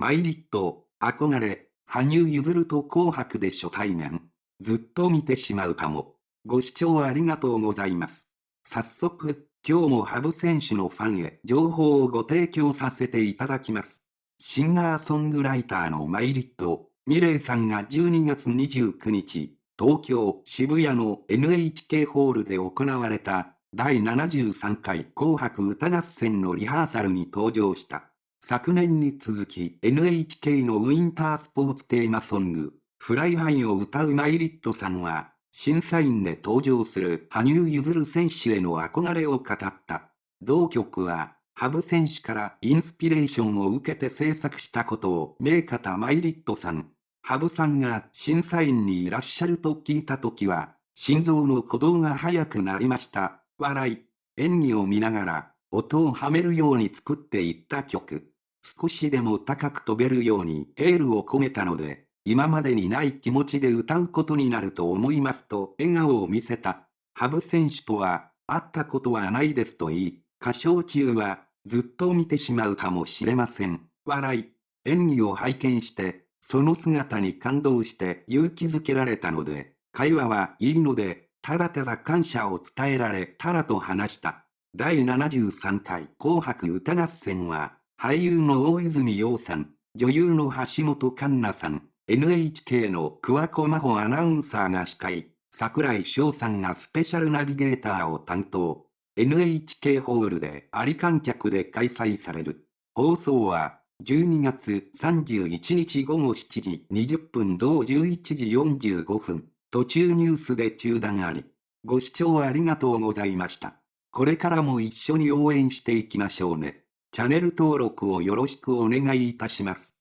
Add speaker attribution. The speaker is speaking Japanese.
Speaker 1: マイリット、憧れ、羽生結弦と紅白で初対面。ずっと見てしまうかも。ご視聴ありがとうございます。早速、今日も羽生選手のファンへ情報をご提供させていただきます。シンガーソングライターのマイリット、ミレイさんが12月29日、東京渋谷の NHK ホールで行われた第73回紅白歌合戦のリハーサルに登場した。昨年に続き NHK のウィンタースポーツテーマソング、 Fly High を歌う miletさんは、審査員で登場する羽生結弦選手への憧れを語った。同曲は、羽生選手からインスピレーションを受けて制作したことを明かしたmiletさん、羽生さんが審査員にいらっしゃると聞いたときは、心臓の鼓動が速くなりました。笑い。演技を見ながら、音をはめるように作っていった曲。少しでも高く飛べるようにエールを込めたので、今までにない気持ちで歌うことになると思いますと笑顔を見せた。羽生選手とは、会ったことはないですと言い、歌唱中は、ずっと見てしまうかもしれません。笑い。演技を拝見して、その姿に感動して勇気づけられたので、会話はいいので、ただただ感謝を伝えられたらと話した。第73回紅白歌合戦は、俳優の大泉洋さん、女優の橋本環奈さん、NHK の桑子真帆アナウンサーが司会、桜井翔さんがスペシャルナビゲーターを担当。NHK ホールであり観客で開催される。放送は12月31日午後7時20分同11時45分、途中ニュースで中断あり。ご視聴ありがとうございました。これからも一緒に応援していきましょうね。チャンネル登録をよろしくお願いいたします。